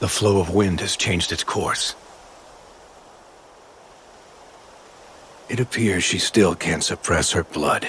The flow of wind has changed its course. It appears she still can't suppress her blood.